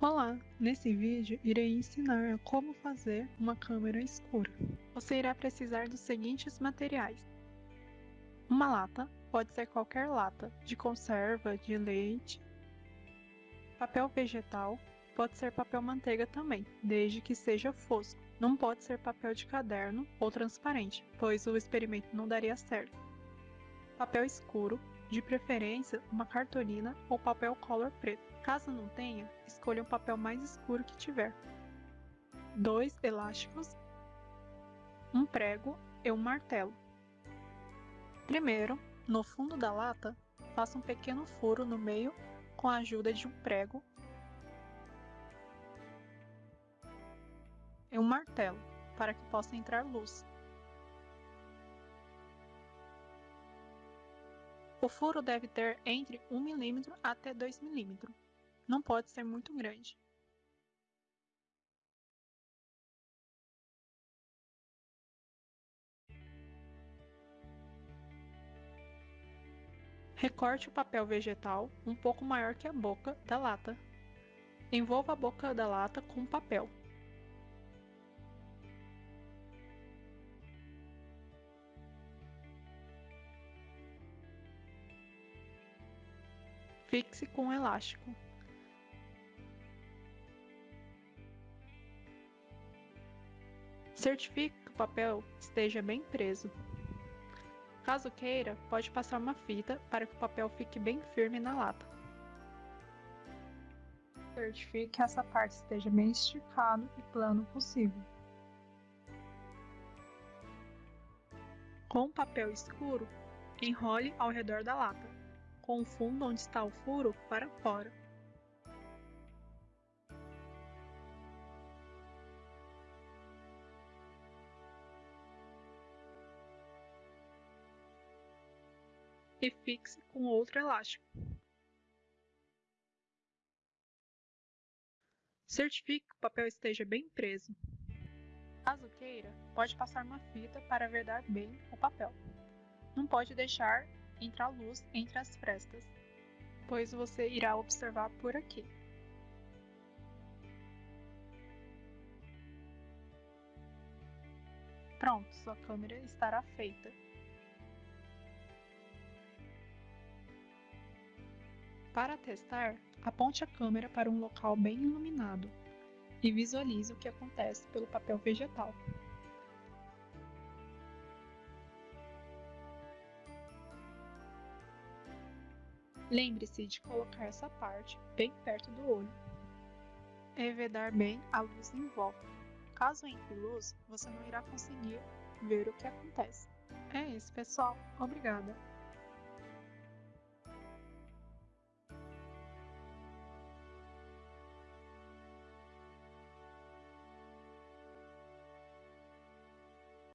Olá! Nesse vídeo irei ensinar como fazer uma câmera escura. Você irá precisar dos seguintes materiais. Uma lata, pode ser qualquer lata, de conserva, de leite. Papel vegetal, pode ser papel manteiga também, desde que seja fosco. Não pode ser papel de caderno ou transparente, pois o experimento não daria certo. Papel escuro, de preferência uma cartolina ou papel color preto. Caso não tenha, escolha o papel mais escuro que tiver. Dois elásticos, um prego e um martelo. Primeiro, no fundo da lata, faça um pequeno furo no meio com a ajuda de um prego e um martelo para que possa entrar luz. O furo deve ter entre 1 mm até 2 mm. Não pode ser muito grande. Recorte o papel vegetal um pouco maior que a boca da lata. Envolva a boca da lata com papel. Fixe com um elástico. Certifique que o papel esteja bem preso. Caso queira, pode passar uma fita para que o papel fique bem firme na lata. Certifique que essa parte esteja bem esticado e plano possível. Com o papel escuro, enrole ao redor da lata fundo onde está o furo para fora. E fixe com outro elástico. Certifique que o papel esteja bem preso. Caso queira, pode passar uma fita para vedar bem o papel. Não pode deixar entrar luz entre as frestas, pois você irá observar por aqui. Pronto, sua câmera estará feita. Para testar, aponte a câmera para um local bem iluminado e visualize o que acontece pelo papel vegetal. Lembre-se de colocar essa parte bem perto do olho e vedar bem a luz em volta. Caso entre luz, você não irá conseguir ver o que acontece. É isso, pessoal. Obrigada!